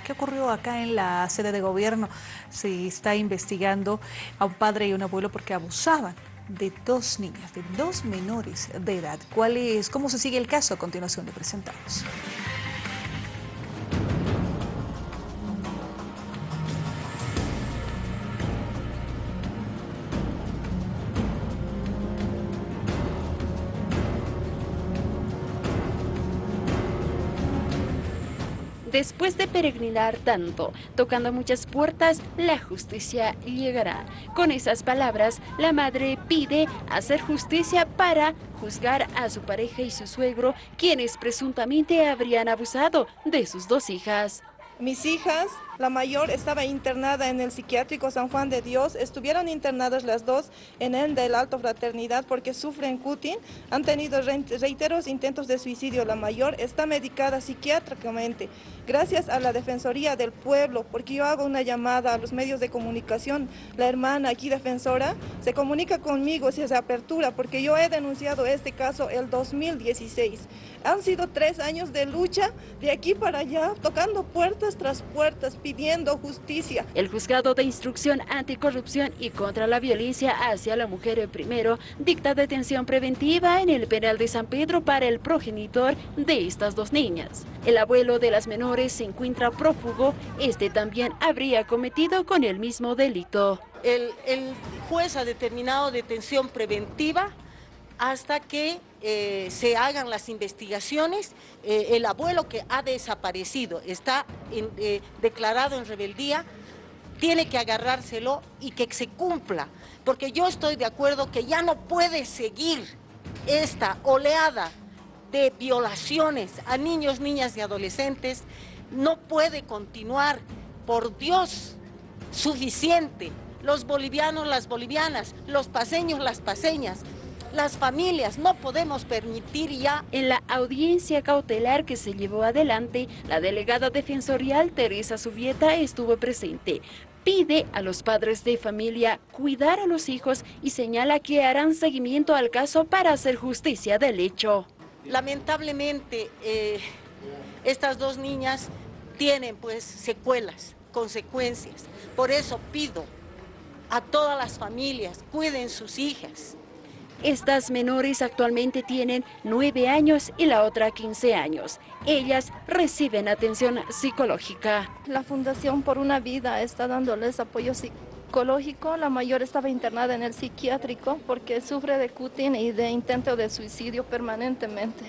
¿Qué ocurrió acá en la sede de gobierno? Se está investigando a un padre y un abuelo porque abusaban de dos niñas, de dos menores de edad. ¿Cuál es, ¿Cómo se sigue el caso? A continuación le presentamos. Después de peregrinar tanto, tocando muchas puertas, la justicia llegará. Con esas palabras, la madre pide hacer justicia para juzgar a su pareja y su suegro, quienes presuntamente habrían abusado de sus dos hijas. Mis hijas, la mayor estaba internada en el psiquiátrico San Juan de Dios, estuvieron internadas las dos en el de la Alto Fraternidad porque sufren cutin, han tenido reiteros intentos de suicidio. La mayor está medicada psiquiátricamente, gracias a la Defensoría del Pueblo, porque yo hago una llamada a los medios de comunicación, la hermana aquí defensora se comunica conmigo si se apertura, porque yo he denunciado este caso el 2016. Han sido tres años de lucha de aquí para allá, tocando puertas tras puertas pidiendo justicia. El juzgado de instrucción anticorrupción y contra la violencia hacia la mujer primero dicta detención preventiva en el penal de San Pedro para el progenitor de estas dos niñas. El abuelo de las menores se encuentra prófugo, este también habría cometido con el mismo delito. El, el juez ha determinado detención preventiva hasta que eh, se hagan las investigaciones. Eh, el abuelo que ha desaparecido, está eh, declarado en rebeldía, tiene que agarrárselo y que se cumpla, porque yo estoy de acuerdo que ya no puede seguir esta oleada de violaciones a niños, niñas y adolescentes, no puede continuar, por Dios, suficiente. Los bolivianos, las bolivianas, los paseños, las paseñas, las familias. No podemos permitir ya... En la audiencia cautelar que se llevó adelante, la delegada defensorial Teresa Subieta estuvo presente pide a los padres de familia cuidar a los hijos y señala que harán seguimiento al caso para hacer justicia del hecho. Lamentablemente, eh, estas dos niñas tienen pues secuelas, consecuencias. Por eso pido a todas las familias, cuiden sus hijas. Estas menores actualmente tienen 9 años y la otra 15 años. Ellas reciben atención psicológica. La Fundación Por una Vida está dándoles apoyo psicológico. La mayor estaba internada en el psiquiátrico porque sufre de cutin y de intento de suicidio permanentemente.